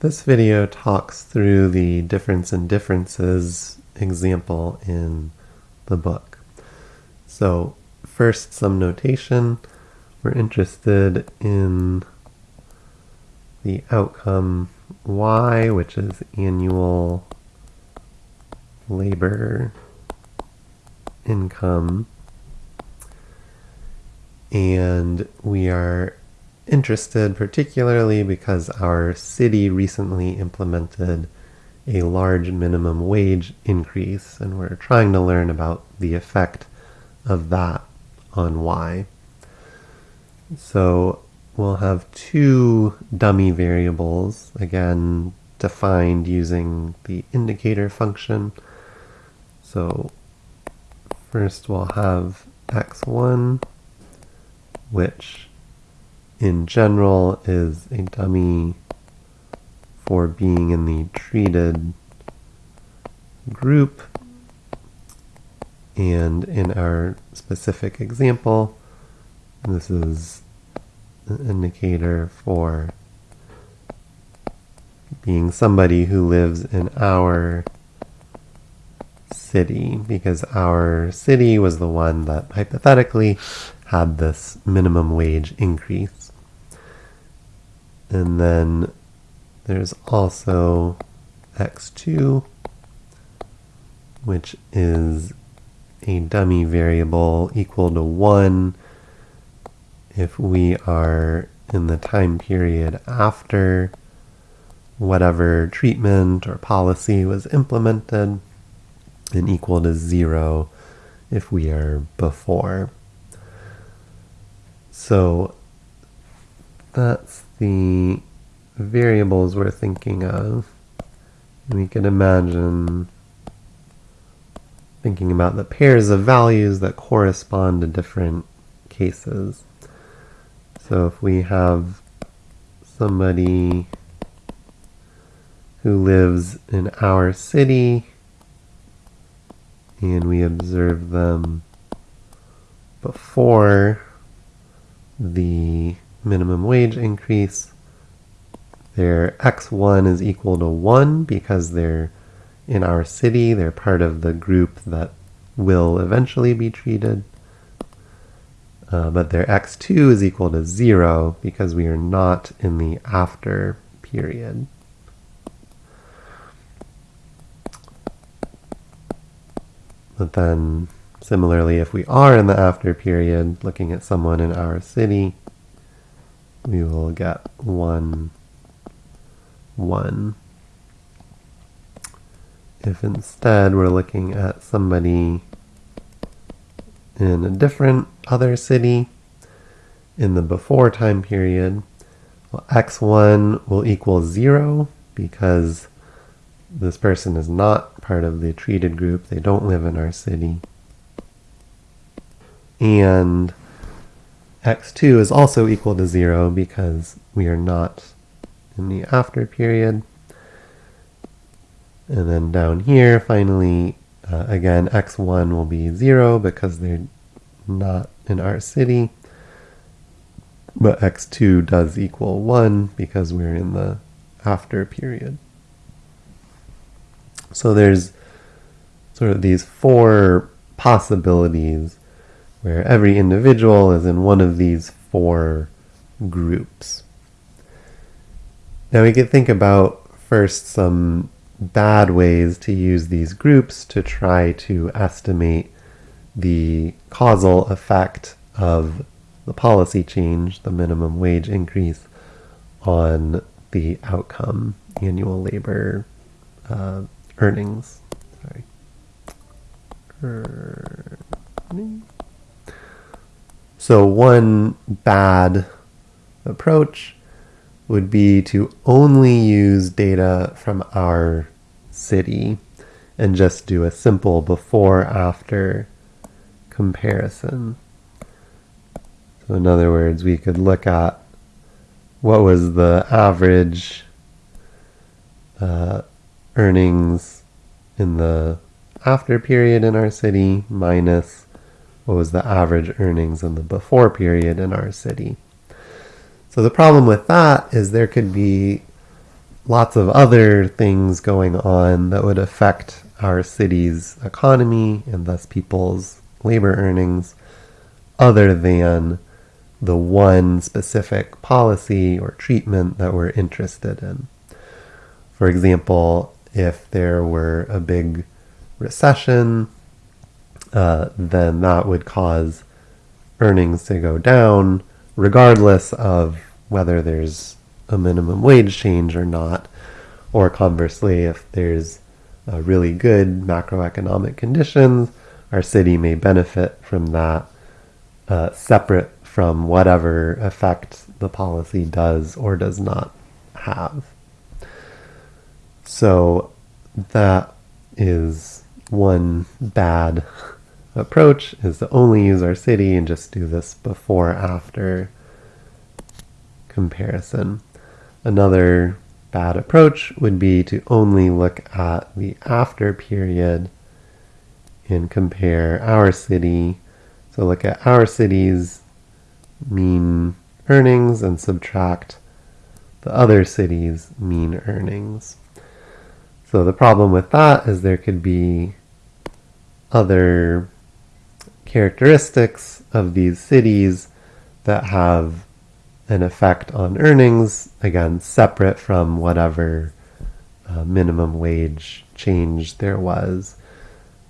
This video talks through the difference in differences example in the book. So first some notation. We're interested in the outcome Y, which is annual labor income. And we are interested particularly because our city recently implemented a large minimum wage increase and we're trying to learn about the effect of that on Y. So we'll have two dummy variables, again defined using the indicator function. So first we'll have x1, which in general is a dummy for being in the treated group. And in our specific example, this is an indicator for being somebody who lives in our city because our city was the one that hypothetically had this minimum wage increase. And then there's also x2, which is a dummy variable equal to 1 if we are in the time period after whatever treatment or policy was implemented and equal to 0 if we are before. So that's the variables we're thinking of. We can imagine thinking about the pairs of values that correspond to different cases. So if we have somebody who lives in our city and we observe them before the minimum wage increase. Their x1 is equal to 1 because they're in our city. They're part of the group that will eventually be treated. Uh, but their x2 is equal to 0 because we are not in the after period. But then Similarly, if we are in the after period, looking at someone in our city, we will get 1, 1. If instead we're looking at somebody in a different other city in the before time period, well, x1 will equal 0 because this person is not part of the treated group. They don't live in our city and x2 is also equal to 0 because we are not in the after period. And then down here, finally, uh, again, x1 will be 0 because they're not in our city. But x2 does equal 1 because we're in the after period. So there's sort of these four possibilities where every individual is in one of these four groups. Now we could think about first some bad ways to use these groups to try to estimate the causal effect of the policy change, the minimum wage increase, on the outcome, annual labor uh, earnings. Sorry. Earnings. So one bad approach would be to only use data from our city and just do a simple before after comparison. So in other words, we could look at what was the average uh, earnings in the after period in our city minus what was the average earnings in the before period in our city. So the problem with that is there could be lots of other things going on that would affect our city's economy and thus people's labor earnings other than the one specific policy or treatment that we're interested in. For example, if there were a big recession, uh, then that would cause earnings to go down, regardless of whether there's a minimum wage change or not. Or conversely, if there's really good macroeconomic conditions, our city may benefit from that uh, separate from whatever effect the policy does or does not have. So that is one bad approach is to only use our city and just do this before after comparison. Another bad approach would be to only look at the after period and compare our city. So look at our city's mean earnings and subtract the other city's mean earnings. So the problem with that is there could be other characteristics of these cities that have an effect on earnings, again, separate from whatever uh, minimum wage change there was.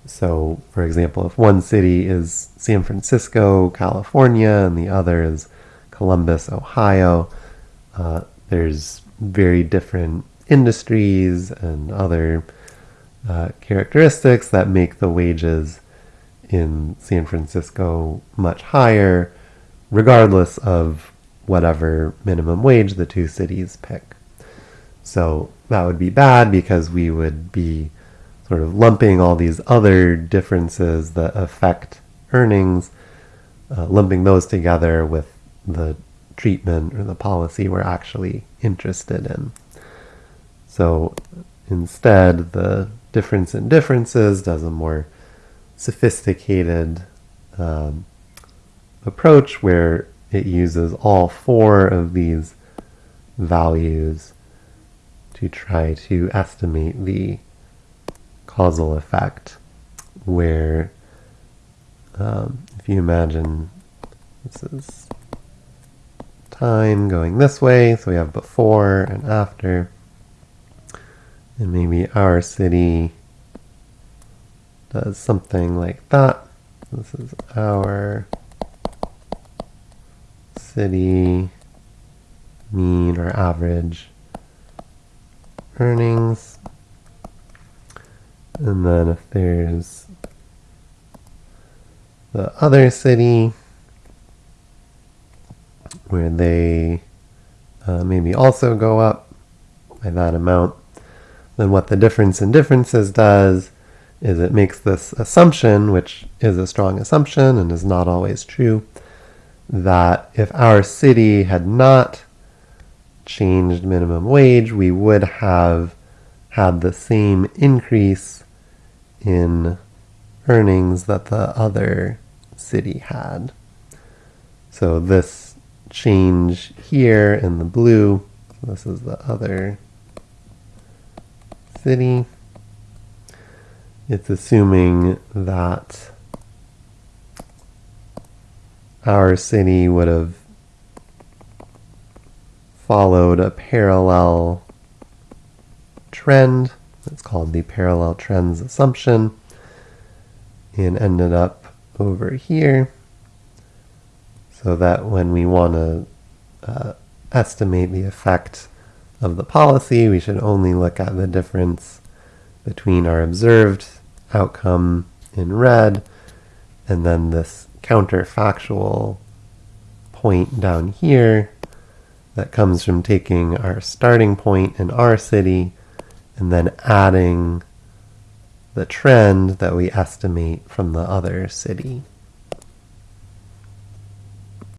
So, for example, if one city is San Francisco, California, and the other is Columbus, Ohio, uh, there's very different industries and other uh, characteristics that make the wages in San Francisco much higher, regardless of whatever minimum wage the two cities pick. So that would be bad because we would be sort of lumping all these other differences that affect earnings, uh, lumping those together with the treatment or the policy we're actually interested in. So instead, the difference in differences does a more sophisticated um, approach where it uses all four of these values to try to estimate the causal effect where um, if you imagine this is time going this way so we have before and after and maybe our city does something like that. This is our city mean or average earnings. And then if there's the other city where they uh, maybe also go up by that amount, then what the difference in differences does is it makes this assumption, which is a strong assumption and is not always true, that if our city had not changed minimum wage, we would have had the same increase in earnings that the other city had. So this change here in the blue, this is the other city. It's assuming that our city would have followed a parallel trend. It's called the parallel trends assumption and ended up over here so that when we want to uh, estimate the effect of the policy, we should only look at the difference between our observed outcome in red and then this counterfactual point down here that comes from taking our starting point in our city and then adding the trend that we estimate from the other city.